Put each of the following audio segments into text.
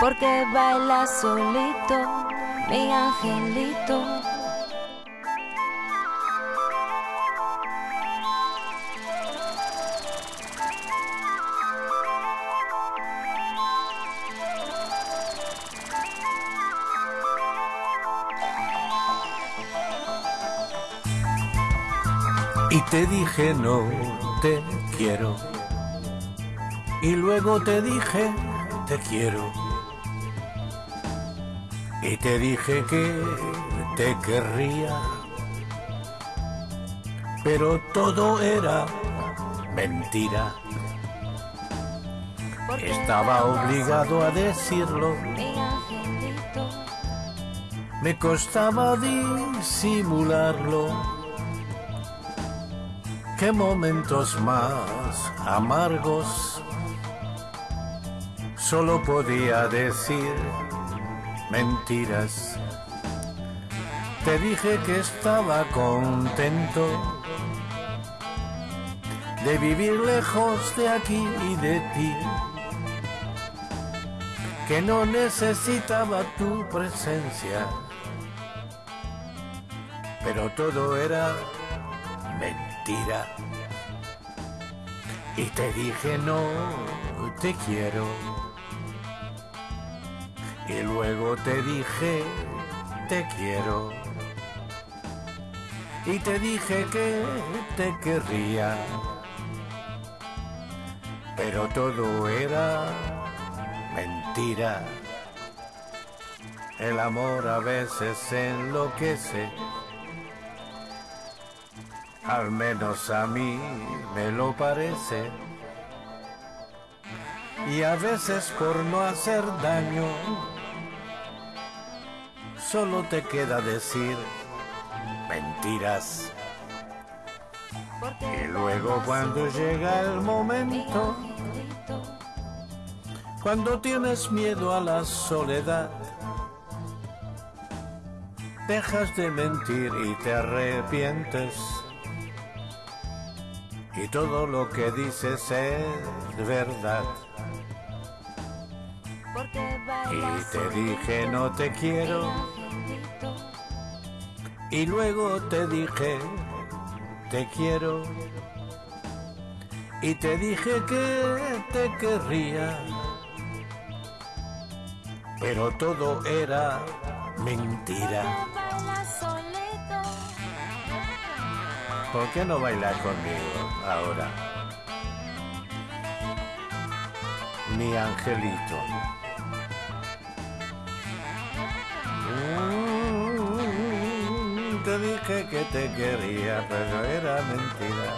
Porque baila solito, mi angelito. Y te dije no te quiero. Y luego te dije te quiero. Y te dije que te querría. Pero todo era mentira. Estaba obligado a decirlo. Me costaba disimularlo. Qué momentos más amargos. Solo podía decir mentiras. Te dije que estaba contento de vivir lejos de aquí y de ti. Que no necesitaba tu presencia. Pero todo era mentira. Y te dije no, te quiero. Y luego te dije te quiero. Y te dije que te querría. Pero todo era mentira. El amor a veces enloquece. Al menos a mí me lo parece. Y a veces por no hacer daño, solo te queda decir mentiras. Y luego cuando llega el momento, cuando tienes miedo a la soledad, dejas de mentir y te arrepientes. Y todo lo que dices es verdad. Y te dije no te quiero. Y luego te dije te quiero. Y te dije que te querría. Pero todo era mentira. ¿Por qué no bailar conmigo ahora? Mi angelito. Mm, Te dije que te quería, pero era mentira.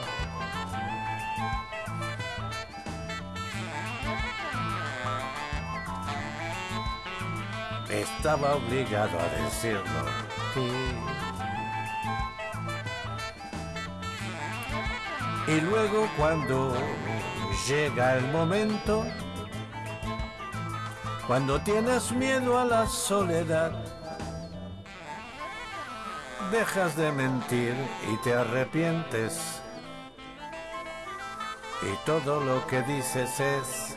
Estaba obligado a decirlo. Y luego cuando llega el momento, cuando tienes miedo a la soledad, dejas de mentir y te arrepientes. Y todo lo que dices es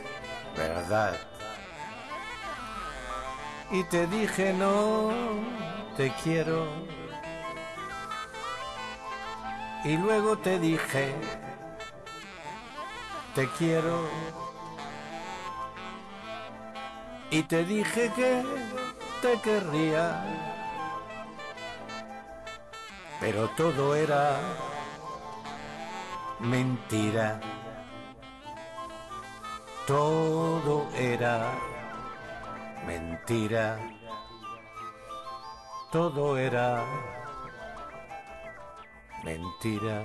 verdad. Y te dije no, te quiero. Y luego te dije, te quiero. Y te dije que te querría. Pero todo era mentira. Todo era mentira. Todo era mentira.